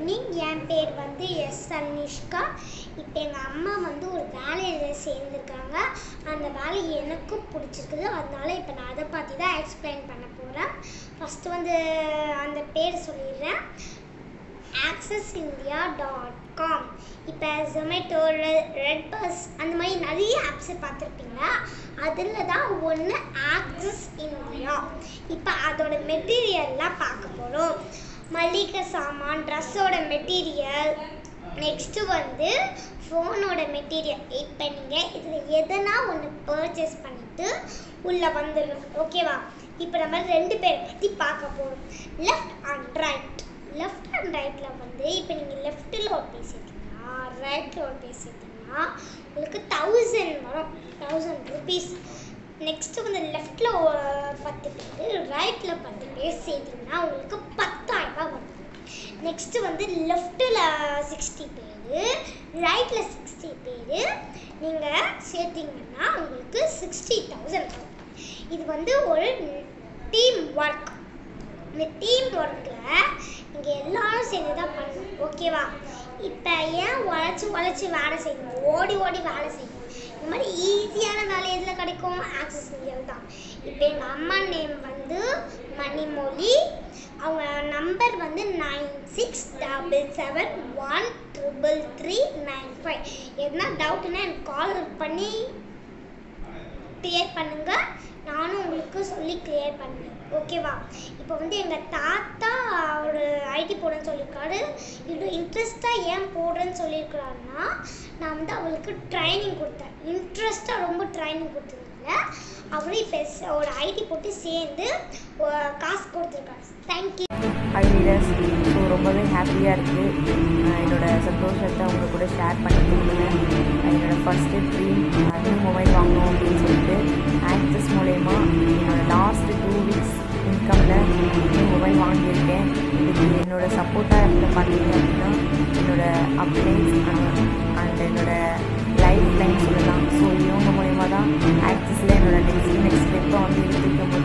Evening என் பேர் வந்து S Anishka. இப்போ எங்கள் அம்மா வந்து ஒரு வேலையில் சேர்ந்துருக்காங்க. அந்த வேலை எனக்கும் பிடிச்சிருக்குது. அதனால இப்போ நான் அதை பற்றி தான் எக்ஸ்பிளைன் பண்ண போகிறேன் ஃபஸ்ட்டு வந்து அந்த பேர் சொல்லிடுறேன். ஆக்சஸ் இந்தியா டாட் காம் இப்போ ஜொமேட்டோ ரெட் பஸ் அந்த மாதிரி நிறைய ஆப்ஸை பார்த்துருப்பீங்களா? அதில் தான் ஒன்று ஆக்சஸ் இந்தியா இப்போ அதோட மெட்டீரியல்லாம் பார்க்க போகிறோம் மளிகை சாமான் ட்ரெஸ்ஸோட மெட்டீரியல் நெக்ஸ்ட்டு வந்து ஃபோனோட மெட்டீரியல் இப்போ நீங்கள் இதில் எதனா ஒன்று பர்ச்சேஸ் பண்ணிவிட்டு உள்ளே வந்துடணும். ஓகேவா இப்போ நம்ம ரெண்டு பேரை பற்றி பார்க்க போகிறோம் left and right left and ரைட்டில் வந்து இப்போ நீங்கள் லெஃப்ட்டில் ஒரு பேசிட்டீங்கன்னா ரைட்டில் ஒரு பேசிட்டீங்கன்னா உங்களுக்கு தௌசண்ட் வரும். தௌசண்ட் ருபீஸ் நெக்ஸ்ட்டு வந்து லெஃப்ட்டில் பத்து பேர் ரைட்டில் பத்து பேர் சேர்த்திங்கன்னா உங்களுக்கு நெக்ஸ்ட்டு வந்து லெஃப்ட்டில் சிக்ஸ்டி பேர் ரைட்டில் சிக்ஸ்டி பேர். நீங்கள் சேர்த்திங்கன்னா உங்களுக்கு சிக்ஸ்டி தௌசண்ட் வரும். இது வந்து ஒரு டீம் ஒர்க் இந்த டீம் ஒர்க்கில் இங்கே எல்லாரும் சேர்ந்து தான் பண்ணணும் ஓகேவா இப்போ ஏன் உழைச்சி உழைச்சி வேலை செய்யணும்? ஓடி ஓடி வேலை செய்யணும். இந்த மாதிரி ஈஸியான வேலை எதில் கிடைக்கும்? ஆக்சஸ் இந்தியாவில் தான். இப்போ எங்கள் அம்மா நேம் வந்து மணிமொழி அவங்க நம்பர் வந்து nine six double seven one triple three nine five எதுனா டவுட்னா எனக்கு கால் பண்ணி கிளியர் பண்ணுங்க. நானும் உங்களுக்கு சொல்லி கிளியர் பண்ணேன் ஓகேவா இப்போ வந்து எங்கள் தாத்தா அவர் ஐடி போடுறேன்னு சொல்லியிருக்காரு. இவ்வளோ இன்ட்ரெஸ்ட்டாக ஏன் போடுறேன்னு சொல்லியிருக்கிறாருன்னா நான் வந்து அவளுக்கு ட்ரைனிங் கொடுத்தேன். இன்ட்ரெஸ்ட்டாக ரொம்ப ட்ரைனிங் கொடுத்ததுனால அவரும் இப்போ ஒரு ஐடி போட்டு சேர்ந்து காசு கொடுத்துருக்காரு. அட்மிரஸ் ஸோ ரொம்பவே ஹாப்பியாக இருக்குது என்னோடய சந்தோஷத்தை அவங்க கூட ஷேர் பண்ணிக்கிறீங்க என்னோடய ஃபஸ்ட்டு ட்ரீம் நியூ மொபைல் வாங்கணும் அப்படின்னு சொல்லிட்டு ஆக்சஸ் மூலயமா என்னோடய லாஸ்ட்டு டூ வீக்ஸ் இன்கமில் மொபைல் வாங்கியிருக்கேன். இதுக்கு என்னோடய சப்போர்ட்டாக இருந்த பார்த்தீங்க அப்படின்னா என்னோடய அப்ளைன்ஸ் அண்ட் என்னோடய லைஃப் லைன் சொல்லலாம். ஸோ இவங்க மூலயமா தான் ஆக்சஸில் என்னோடய நெக்ஸ்ட் நெக்ஸ்ட் ஸ்டெப்பை வந்து எடுத்துக்க முடியும்.